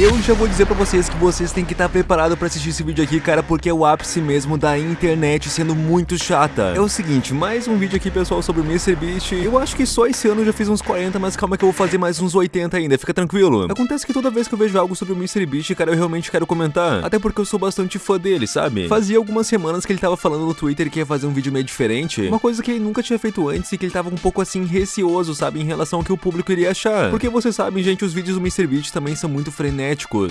Eu já vou dizer pra vocês que vocês têm que estar preparados pra assistir esse vídeo aqui, cara, porque é o ápice mesmo da internet sendo muito chata. É o seguinte, mais um vídeo aqui, pessoal, sobre o MrBeast. Eu acho que só esse ano eu já fiz uns 40, mas calma que eu vou fazer mais uns 80 ainda, fica tranquilo. Acontece que toda vez que eu vejo algo sobre o MrBeast, cara, eu realmente quero comentar. Até porque eu sou bastante fã dele, sabe? Fazia algumas semanas que ele tava falando no Twitter que ia fazer um vídeo meio diferente. Uma coisa que ele nunca tinha feito antes e que ele tava um pouco assim receoso, sabe? Em relação ao que o público iria achar. Porque vocês sabem, gente, os vídeos do MrBeast também são muito frenéticos.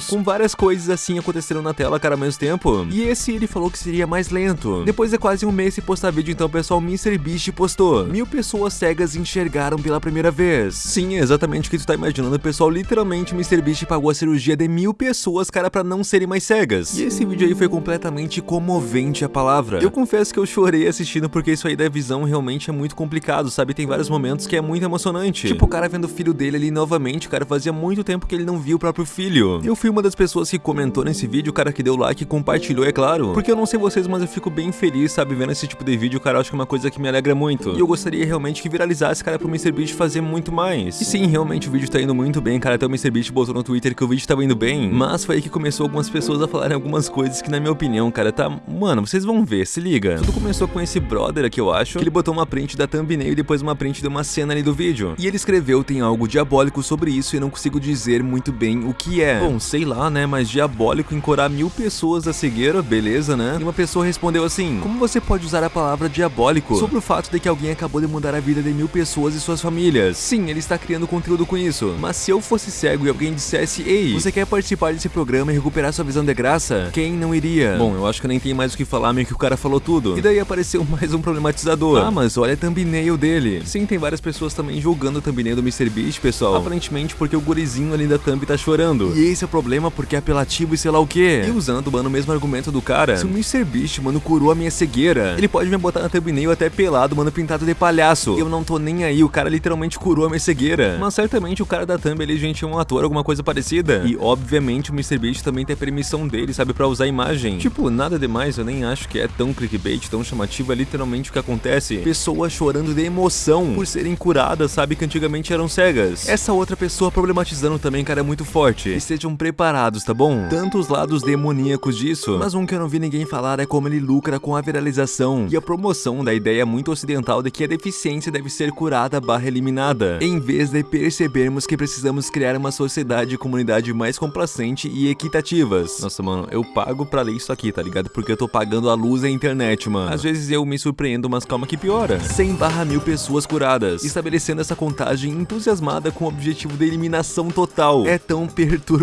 Com várias coisas assim aconteceram na tela, cara, ao mesmo tempo. E esse ele falou que seria mais lento. Depois de quase um mês sem postar vídeo, então, pessoal, MrBeast postou. Mil pessoas cegas enxergaram pela primeira vez. Sim, é exatamente o que tu tá imaginando, pessoal. Literalmente, MrBeast pagou a cirurgia de mil pessoas, cara, pra não serem mais cegas. E esse vídeo aí foi completamente comovente a palavra. Eu confesso que eu chorei assistindo porque isso aí da visão realmente é muito complicado, sabe? Tem vários momentos que é muito emocionante. Tipo, o cara vendo o filho dele ali novamente, cara, fazia muito tempo que ele não viu o próprio filho. Eu fui uma das pessoas que comentou nesse vídeo, cara, que deu like e compartilhou, é claro. Porque eu não sei vocês, mas eu fico bem feliz, sabe, vendo esse tipo de vídeo, cara, eu acho que é uma coisa que me alegra muito. E eu gostaria realmente que viralizasse, cara, pro MrBeast fazer muito mais. E sim, realmente o vídeo tá indo muito bem, cara, até o MrBeast botou no Twitter que o vídeo tava indo bem, mas foi aí que começou algumas pessoas a falarem algumas coisas que, na minha opinião, cara, tá... Mano, vocês vão ver, se liga. Tudo começou com esse brother aqui, eu acho, que ele botou uma print da thumbnail e depois uma print de uma cena ali do vídeo. E ele escreveu, tem algo diabólico sobre isso e não consigo dizer muito bem o que é. Bom, sei lá, né, mas diabólico encorar mil pessoas da cegueira, beleza, né? E uma pessoa respondeu assim, como você pode usar a palavra diabólico sobre o fato de que alguém acabou de mudar a vida de mil pessoas e suas famílias? Sim, ele está criando conteúdo com isso, mas se eu fosse cego e alguém dissesse, ei, você quer participar desse programa e recuperar sua visão de graça? Quem não iria? Bom, eu acho que nem tenho mais o que falar, meio que o cara falou tudo. E daí apareceu mais um problematizador. Ah, mas olha a thumbnail dele. Sim, tem várias pessoas também julgando a thumbnail do MrBeast, pessoal. Aparentemente porque o gurizinho ali da thumb tá chorando. E esse é o problema porque é apelativo e sei lá o que. E usando, mano, o mesmo argumento do cara. Se o MrBeast, mano, curou a minha cegueira, ele pode me botar na thumbnail até pelado, mano, pintado de palhaço. Eu não tô nem aí, o cara literalmente curou a minha cegueira. Mas certamente o cara da thumb ali, gente, é um ator, alguma coisa parecida. E obviamente o MrBeast também tem a permissão dele, sabe, pra usar a imagem. Tipo, nada demais, eu nem acho que é tão clickbait, tão chamativo, é literalmente o que acontece. Pessoas chorando de emoção por serem curadas, sabe, que antigamente eram cegas. Essa outra pessoa problematizando também, cara, é muito forte. E sejam preparados, tá bom? Tanto os lados demoníacos disso, mas um que eu não vi ninguém falar é como ele lucra com a viralização e a promoção da ideia muito ocidental de que a deficiência deve ser curada barra eliminada, em vez de percebermos que precisamos criar uma sociedade e comunidade mais complacente e equitativas. Nossa, mano, eu pago pra ler isso aqui, tá ligado? Porque eu tô pagando a luz da internet, mano. Às vezes eu me surpreendo, mas calma que piora. 100 barra mil pessoas curadas, estabelecendo essa contagem entusiasmada com o objetivo de eliminação total. É tão perturbador.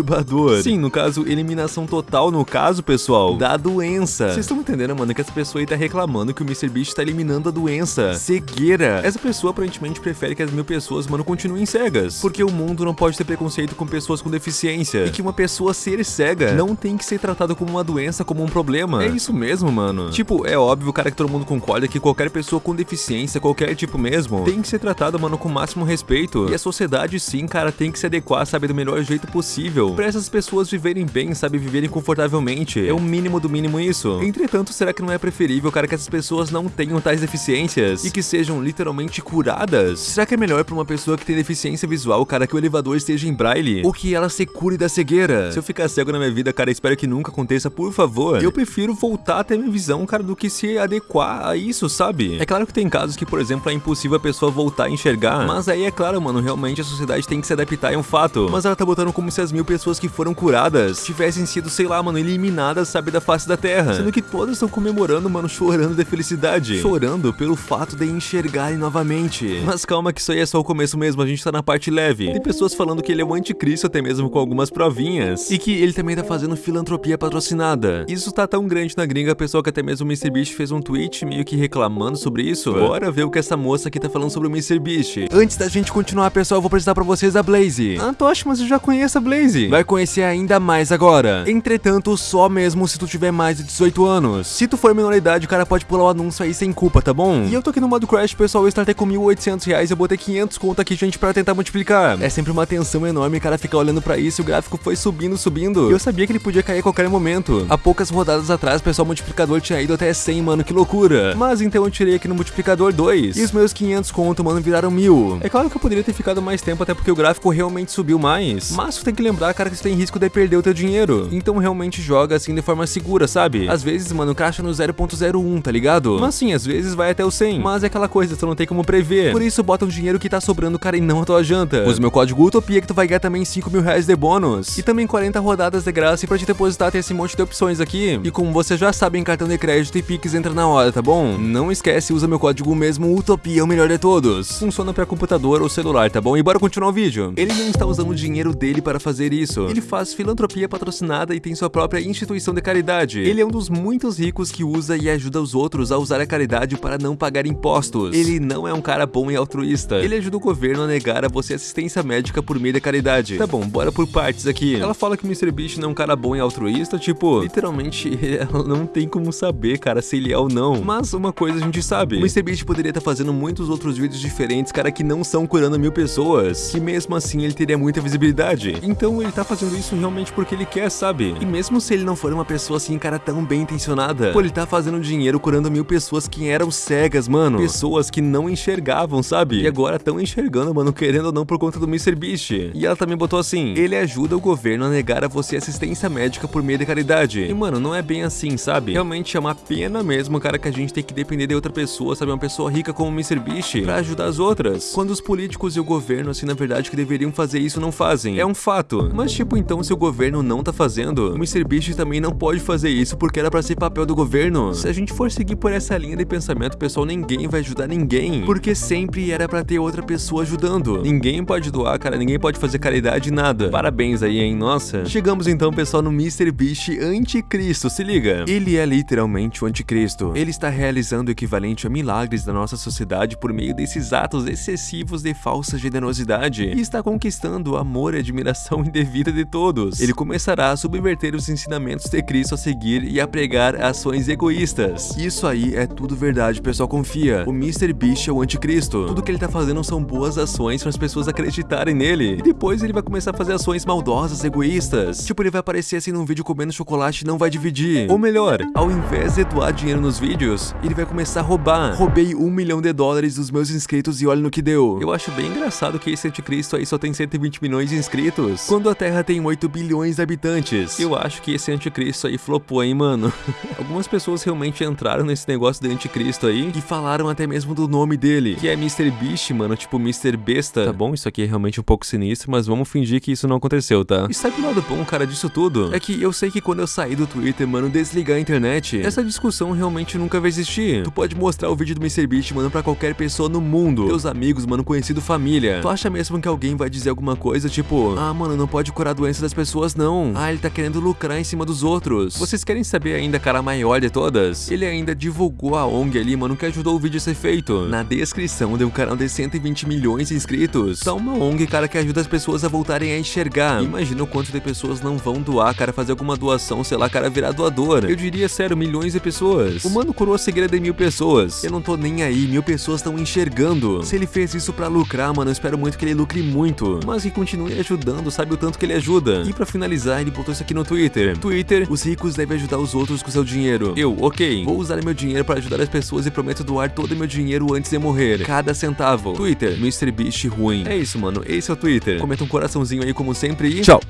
Sim, no caso, eliminação total, no caso, pessoal, da doença. Vocês estão entendendo, mano, que essa pessoa aí tá reclamando que o MrBeast tá eliminando a doença. Cegueira. Essa pessoa aparentemente prefere que as mil pessoas, mano, continuem cegas. Porque o mundo não pode ter preconceito com pessoas com deficiência. E que uma pessoa ser cega não tem que ser tratada como uma doença, como um problema. É isso mesmo, mano. Tipo, é óbvio, cara, que todo mundo concorda que qualquer pessoa com deficiência, qualquer tipo mesmo, tem que ser tratada, mano, com o máximo respeito. E a sociedade, sim, cara, tem que se adequar, sabe, do melhor jeito possível. Pra essas pessoas viverem bem, sabe, viverem confortavelmente. É o mínimo do mínimo isso. Entretanto, será que não é preferível, cara, que essas pessoas não tenham tais deficiências e que sejam literalmente curadas? Será que é melhor pra uma pessoa que tem deficiência visual, cara, que o elevador esteja em braille? Ou que ela se cure da cegueira? Se eu ficar cego na minha vida, cara, espero que nunca aconteça, por favor. Eu prefiro voltar até minha visão, cara, do que se adequar a isso, sabe? É claro que tem casos que, por exemplo, é impossível a pessoa voltar a enxergar, mas aí é claro, mano, realmente a sociedade tem que se adaptar, é um fato. Mas ela tá botando como se as mil pessoas que foram curadas tivessem sido, sei lá, mano, eliminadas, sabe, da face da terra. Sendo que todas estão comemorando, mano, chorando de felicidade. Chorando pelo fato de enxergarem novamente. Mas calma que isso aí é só o começo mesmo, a gente tá na parte leve. Tem pessoas falando que ele é o anticristo até mesmo com algumas provinhas. E que ele também tá fazendo filantropia patrocinada. Isso tá tão grande na gringa, pessoal, que até mesmo o MrBeast fez um tweet meio que reclamando sobre isso. Bora ver o que essa moça aqui tá falando sobre o MrBeast. Antes da gente continuar, pessoal, eu vou apresentar pra vocês a Blaze. Ah, mas eu já conheço a Blaze. Vai conhecer ainda mais agora. Entretanto, só mesmo se tu tiver mais de 18 anos. Se tu for menor de idade, o cara pode pular o anúncio aí sem culpa, tá bom? E eu tô aqui no modo Crash, pessoal, eu startei com 1.800 reais, eu botei 500 conto aqui, gente, pra tentar multiplicar. É sempre uma tensão enorme, o cara fica olhando pra isso e o gráfico foi subindo, subindo. E eu sabia que ele podia cair a qualquer momento. Há poucas rodadas atrás, pessoal, o multiplicador tinha ido até 100, mano, que loucura. Mas então eu tirei aqui no multiplicador 2. E os meus 500 conto, mano, viraram mil. É claro que eu poderia ter ficado mais tempo, até porque o gráfico realmente subiu mais. Mas tu tem que lembrar, cara, que você tem risco de perder o teu dinheiro. Então realmente joga assim de forma segura, sabe? Às vezes, mano, caixa no 0.01, tá ligado? Mas sim, às vezes vai até o 100. Mas é aquela coisa, tu não tem como prever. Por isso, bota um dinheiro que tá sobrando, cara, e não a tua janta. Usa meu código Utopia que tu vai ganhar também 5 mil reais de bônus. E também 40 rodadas de graça e pra te depositar tem esse monte de opções aqui. E como você já sabe, em cartão de crédito e Pix entra na hora, tá bom? Não esquece, usa meu código mesmo, Utopia o melhor de todos. Funciona pra computador ou celular, tá bom? E bora continuar o vídeo. Ele não está usando o dinheiro dele para fazer isso. Ele faz filantropia patrocinada e tem sua própria instituição de caridade. Ele é um dos muitos ricos que usa e ajuda os outros a usar a caridade para não pagar impostos. Ele não é um cara bom e altruísta. Ele ajuda o governo a negar a você assistência médica por meio da caridade. Tá bom, bora por partes aqui. Ela fala que o MrBeast não é um cara bom e altruísta, tipo, literalmente, ela não tem como saber, cara, se ele é ou não. Mas uma coisa a gente sabe. O MrBeast poderia estar tá fazendo muitos outros vídeos diferentes, cara, que não são curando mil pessoas. Que mesmo assim ele teria muita visibilidade. Então ele tá fazendo isso realmente porque ele quer, sabe? E mesmo se ele não for uma pessoa assim, cara, tão bem intencionada, pô, ele tá fazendo dinheiro curando mil pessoas que eram cegas, mano. Pessoas que não enxergavam, sabe? E agora estão enxergando, mano, querendo ou não por conta do MrBeast. E ela também botou assim, ele ajuda o governo a negar a você assistência médica por meio de caridade. E mano, não é bem assim, sabe? Realmente é uma pena mesmo, cara, que a gente tem que depender de outra pessoa, sabe? Uma pessoa rica como o MrBeast pra ajudar as outras. Quando os políticos e o governo, assim, na verdade, que deveriam fazer isso, não fazem. É um fato. Mas tipo, então, se o governo não tá fazendo, o MrBeast também não pode fazer isso porque era pra ser papel do governo. Se a gente for seguir por essa linha de pensamento, pessoal, ninguém vai ajudar ninguém. Porque sempre era pra ter outra pessoa ajudando. Ninguém pode doar, cara, ninguém pode fazer caridade, nada. Parabéns aí, hein? Nossa. Chegamos então, pessoal, no MrBeast Anticristo, se liga. Ele é literalmente o anticristo. Ele está realizando o equivalente a milagres da nossa sociedade por meio desses atos excessivos de falsa generosidade e está conquistando amor e admiração indevida de todos. Ele começará a subverter os ensinamentos de Cristo a seguir e a pregar ações egoístas. Isso aí é tudo verdade, pessoal, confia. O MrBeast é o anticristo. Tudo que ele tá fazendo são boas ações para as pessoas acreditarem nele. E depois ele vai começar a fazer ações maldosas, egoístas. Tipo, ele vai aparecer assim num vídeo comendo chocolate e não vai dividir. Ou melhor, ao invés de doar dinheiro nos vídeos, ele vai começar a roubar. Roubei um milhão de dólares dos meus inscritos e olha no que deu. Eu acho bem engraçado que esse anticristo aí só tem 120 milhões de inscritos, quando a Terra tem 8 bilhões de habitantes. Eu acho que esse anticristo aí flopou, hein, mano. Algumas pessoas realmente entraram nesse negócio de anticristo aí e falaram até mesmo do nome dele, que é Mr. Beast, mano, tipo Mr. Besta. Tá bom, isso aqui é realmente um pouco sinistro, mas vamos fingir que isso não aconteceu, tá? E sabe o lado bom, cara, disso tudo? É que eu sei que quando eu sair do Twitter, mano, desligar a internet, essa discussão realmente nunca vai existir. Tu pode mostrar o vídeo do MrBeast, mano, pra qualquer pessoa no mundo. Teus amigos, mano, conhecido, família. Tu acha mesmo que alguém vai dizer alguma coisa, tipo, ah, mano, não pode curar a doença das pessoas, não. Ah, ele tá querendo lucrar em cima dos outros. Vocês querem saber ainda, cara, a maior de todas? Ele ainda divulgou a ONG ali, mano, que ajudou o vídeo a ser feito. Na descrição de um canal de 120 milhões de inscritos. Tá uma ONG, cara, que ajuda as pessoas a voltarem a enxergar. Imagina o quanto de pessoas não vão doar, cara, fazer alguma doação, sei lá, cara, virar doador. Eu diria, sério, milhões de pessoas. O mano curou a cegueira de mil pessoas. Eu não tô nem aí, mil pessoas estão enxergando. Se ele fez isso pra lucrar, mano, eu espero muito que ele lucre muito. Mas que continue ajudando, sabe o tanto que ele ajuda. E pra finalizar, ele botou isso aqui no Twitter. Twitter, os ricos devem ajudar os outros com seu dinheiro. Eu, ok, vou usar meu dinheiro para ajudar as pessoas e prometo doar todo meu dinheiro antes de morrer. Cada centavo. Twitter, MrBeast ruim. É isso, mano, esse é o Twitter. Comenta um coraçãozinho aí como sempre e... Tchau!